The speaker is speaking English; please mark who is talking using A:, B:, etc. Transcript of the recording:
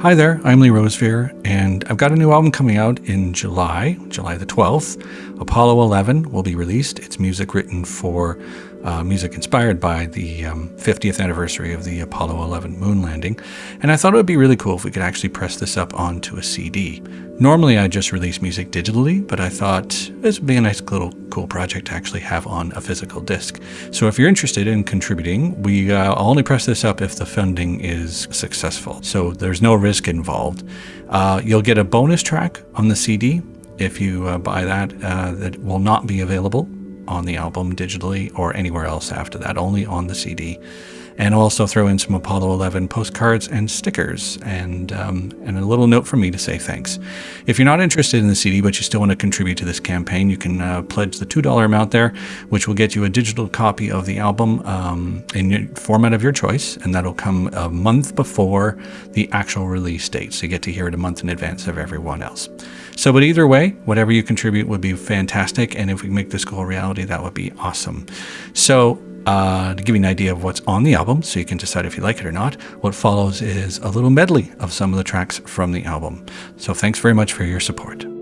A: Hi there, I'm Lee Rosevere, and I've got a new album coming out in July, July the 12th. Apollo 11 will be released. It's music written for uh, music inspired by the um, 50th anniversary of the Apollo 11 moon landing. And I thought it would be really cool if we could actually press this up onto a CD. Normally I just release music digitally, but I thought this would be a nice little cool project to actually have on a physical disc. So if you're interested in contributing, we uh, only press this up if the funding is successful. So there's no risk involved. Uh, you'll get a bonus track on the CD if you uh, buy that uh, that will not be available on the album digitally or anywhere else after that, only on the CD. And also throw in some Apollo 11 postcards and stickers and, um, and a little note from me to say thanks. If you're not interested in the CD, but you still want to contribute to this campaign, you can uh, pledge the $2 amount there, which will get you a digital copy of the album um, in format of your choice. And that'll come a month before the actual release date. So you get to hear it a month in advance of everyone else. So, but either way, whatever you contribute would be fantastic. And if we make this goal a reality, that would be awesome. So, uh, to give you an idea of what's on the album, so you can decide if you like it or not, what follows is a little medley of some of the tracks from the album. So, thanks very much for your support.